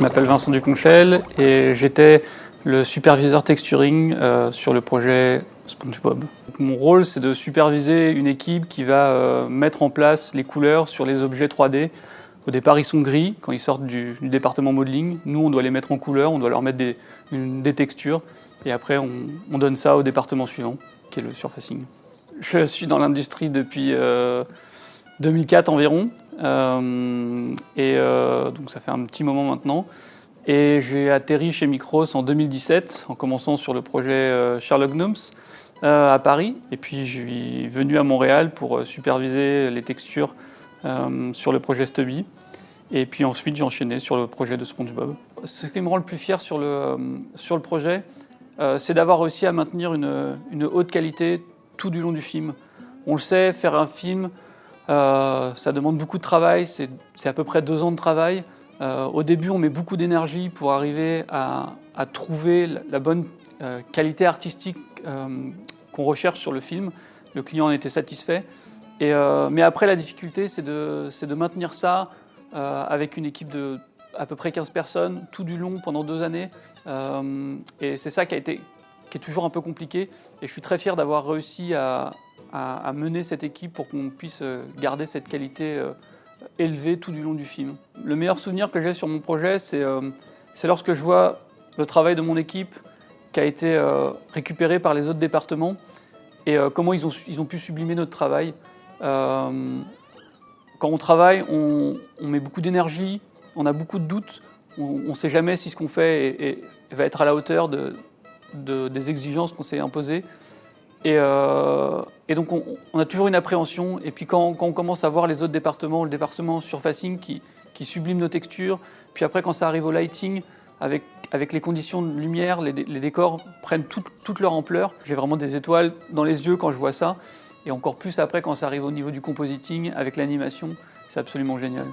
Je m'appelle Vincent Duconchel et j'étais le superviseur texturing euh, sur le projet SpongeBob. Mon rôle, c'est de superviser une équipe qui va euh, mettre en place les couleurs sur les objets 3D. Au départ, ils sont gris quand ils sortent du, département modeling. Nous, on doit les mettre en couleur, on doit leur mettre des, des textures. Et après, on, donne ça au département suivant, qui est le surfacing. Je suis dans l'industrie depuis 2004 euh, environ. Euh, et donc ça fait un petit moment maintenant. Et j'ai atterri chez Micros en 2017, en commençant sur le projet Sherlock Gnomes. Euh, à Paris. Et puis je suis venu à Montréal pour euh, superviser les textures euh, sur le projet Stubby. Et puis ensuite j'ai enchaîné sur le projet de SpongeBob. Ce qui me rend le plus fier sur le, sur le projet, c'est d'avoir réussi à maintenir une, une, haute qualité tout du long du film. On le sait, faire un film, ça demande beaucoup de travail, c'est à peu près deux ans de travail. au début, on met beaucoup d'énergie pour arriver à, trouver la bonne qualité artistique qu'on recherche sur le film. Le client en était satisfait. Euh, mais après, la difficulté, c'est de, de, maintenir ça euh, avec une équipe de à peu près 15 personnes, tout du long, pendant deux années. Euh, et c'est ça qui, a été, qui est toujours un peu compliqué. Et je suis très fier d'avoir réussi à, mener cette équipe pour qu'on puisse garder cette qualité élevée tout du long du film. Le meilleur souvenir que j'ai sur mon projet, c'est lorsque je vois le travail de mon équipe, qui a été euh, récupéré par les autres départements et euh, comment ils ont, ils ont pu sublimer notre travail. Euh, quand on travaille, on, met beaucoup d'énergie, on a beaucoup de doutes, on ne sait jamais si ce qu'on fait va être à la hauteur de, des exigences qu'on s'est imposées. Et, donc on, a toujours une appréhension. Et puis quand, on commence à voir les autres départements, le département surfacing qui, qui sublime nos textures, puis après quand ça arrive au lighting, avec, avec les conditions de lumière, les, décors prennent toute leur ampleur. J'ai vraiment des étoiles dans les yeux quand je vois ça, et encore plus après quand ça arrive au niveau du compositing, avec l'animation, c'est absolument génial.